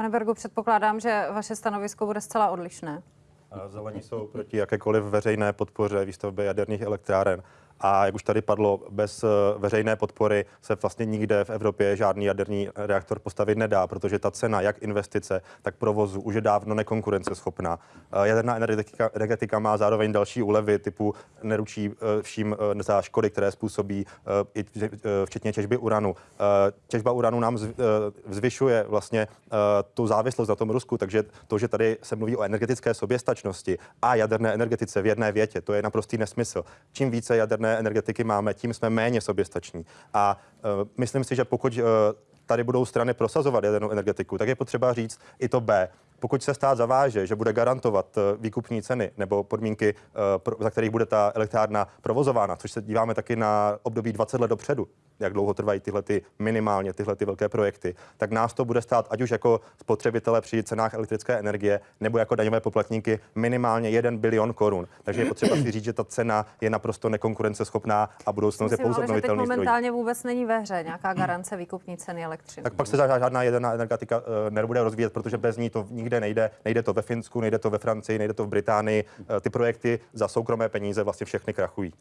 Pane Bergu, předpokládám, že vaše stanovisko bude zcela odlišné. Zelení jsou proti jakékoliv veřejné podpoře výstavby jaderných elektráren. A jak už tady padlo, bez eh, veřejné podpory se vlastně nikde v Evropě žádný jaderný reaktor postavit nedá, protože ta cena, jak investice, tak provozu, už je dávno nekonkurenceschopná. Eh, Jaderná energetika, energetika má zároveň další úlevy typu neručí eh, vším za škody, které způsobí, včetně těžby uranu. Těžba uranu nám zv- zvyšuje vlastně tu závislost na tom Rusku, takže to, že tady se mluví o energetické soběstačnosti a jaderné energetice v jedné větě, to je naprostý nesmysl. Čím více jaderné energetiky máme, tím jsme méně soběstační. A uh, myslím si, že pokud uh, tady budou strany prosazovat jadernou energetiku, tak je potřeba říct i to B. Pokud se stát zaváže, že bude garantovat eh, výkupní ceny nebo podmínky, eh, za kterých bude ta elektrárna provozována, což se díváme taky na období 20 let dopředu, jak dlouho trvají tyhle ty minimálně tyhle ty velké projekty, tak nás to bude stát ať už jako spotřebitele při cenách elektrické energie nebo jako daňové poplatníky minimálně 1 bilion korun. Takže je potřeba si říct, že ta cena je naprosto nekonkurenceschopná a budoucnost je Myslím, pouze ale že teď obnovitelný zdroj. momentálně vůbec není ve hře nějaká garance výkupní ceny elektřiny. Tak pak se žá- žádná jaderná energetika eh, nebude rozvíjet, protože bez ní to nikde nejde. Nejde to ve Finsku, nejde to ve Francii, nejde to v Británii. Eh, Ty projekty za soukromé peníze vlastně všechny krachují.